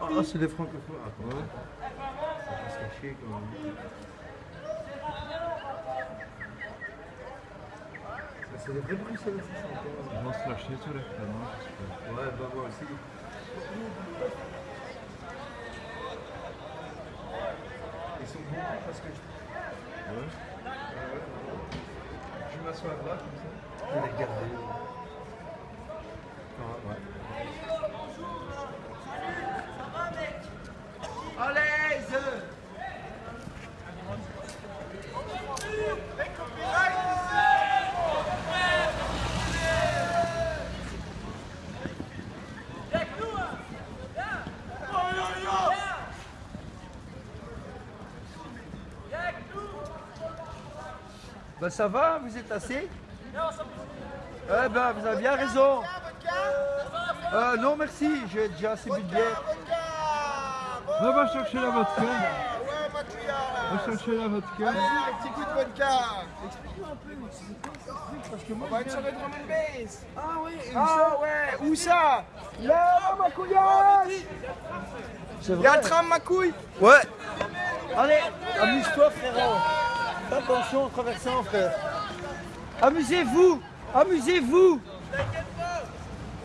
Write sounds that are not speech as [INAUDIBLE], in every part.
Ah, c'est des francophones. Ah. Ça va se cacher quand même. C'est des vrais Bruxelles, ça, ça vont se lâcher sur les flamands, j'espère. Ouais, bah moi aussi. Ils sont bons parce que je, Ouais. je m'assois là comme ça. Je vais les regarder. Ah, ouais. Ben ça va, vous êtes assez? Eh ben vous avez bien raison. Euh, non merci, j'ai déjà assez de bière. Va, va chercher la vodka. Mathieu, Va chercher la vodka. un petit coup de vodka. Explique-moi un peu, parce que moi, on va être sur le drum and bass. Ah oui, ah ouais, où ça? Là, ma couillasse C'est Il y a un tram, ma couille Ouais. Allez, amuse-toi frérot. Attention en traversant frère. Amusez-vous Amusez-vous.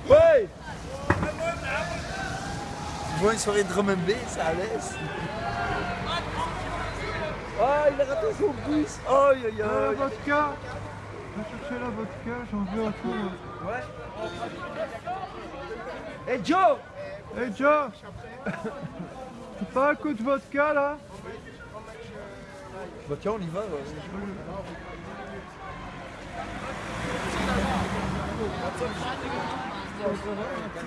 Ouais. Tu vois une soirée de drum and bass à l'aise Ah, il a raté son bus. Aïe aïe La aïe. vodka. Va chercher la vodka, j'en veux un peu. Eh Joe. Hey Joe. [LAUGHS] Tu pas un coup de vodka là? Bah tiens, on y va. ouais.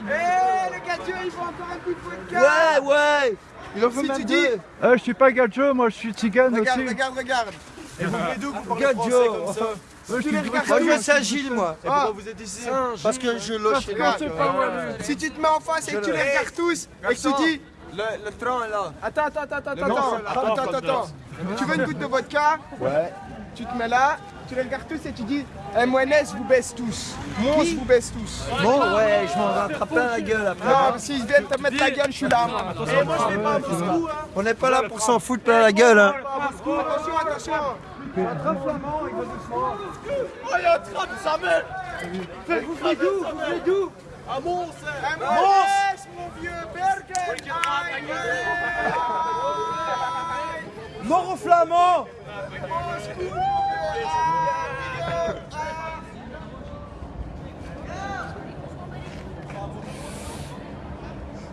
Eh, le gâteau, il faut encore un coup de vodka Ouais, ouais Il en faut Si même tu deux. dis- Eh, je suis pas Gadjo, moi je suis tzigane Regarde, aussi. regarde, regarde Et vous venez d'où vous parlez français Joe. comme ça Ouais, je Tu suis les de regardes Moi, je moi. Ah, Vous êtes ici Parce que je loge chez aller. Si tu te mets en face et que tu les regardes tous et que tu dis Le, le train est là. Attends, attends, attends, attends, attends, attends. Tu veux une goutte de vodka Ouais. Tu te mets là, tu les regardes tous et tu dis eh, MNS vous baisse tous. Mons vous baisse tous. Bon, ouais, je m'en rattrape plein la gueule après. Non, mais s'ils viennent te mettre la gueule, je suis là, moi. Et moi je vais pas à Moscou. Hein. On n'est pas là pour s'en foutre plein la gueule, hein. Attention, attention. Oh, il y a un train de sa mère. Vous venez d'où? Vous venez d'où? À Mons. hein. MNS, mon vieux Berger. Mort aux flamands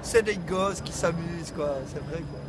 C'est des gosses qui s'amusent, quoi, c'est vrai, quoi.